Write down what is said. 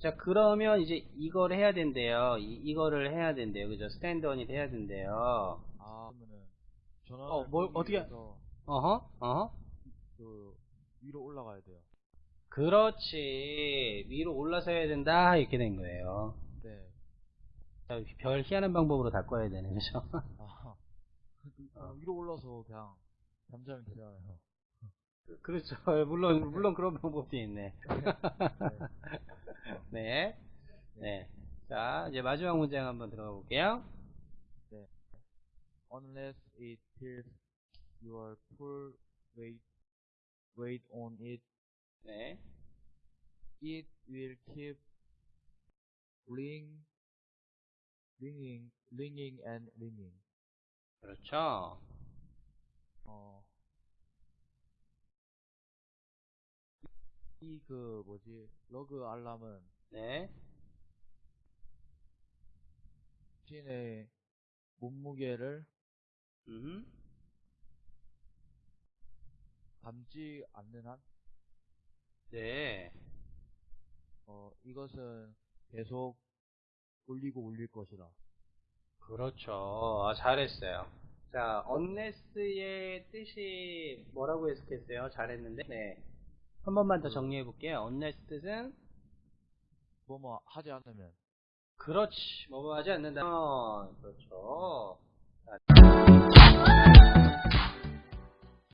자, 그러면 이제 이걸 해야 된대요. 이, 이거를 해야 된대요. 그죠? 스탠드 언이 돼야 된대요. 아, 그러면은 어, 뭘 끄기 어떻게- 어허, 어허. 그 위로 올라가야 돼요. 그렇지. 위로 올라서 해야 된다. 이렇게 된 거예요. 네. 자, 별 희한한 방법으로 바꿔야 되네. 그죠? 아, 그, 위로 올라서 그냥 잠자면 되잖아요. 그렇죠. 물론, 물론 그런 방법도 있네. 네. 네. 자, 이제 마지막 문장 한번 들어가 볼게요. Unless it feels your full weight weight on it, 네. it will keep ring, ringing, ringing and ringing. 그렇죠. 어, 이 그 뭐지 러그 알람은 네. 신의 몸무게를 음. 담지 않는 한, 네. 어, 이것은 계속 울리고 울릴 것이다. 그렇죠. 아, 잘했어요. 자, unless의 뜻이 뭐라고 해석했어요? 잘했는데. 네. 한 번만 더 정리해 볼게요. unless 뜻은 뭐뭐 하지 않으면. 그렇지. 하지 않는다. 어, 그렇죠. 자,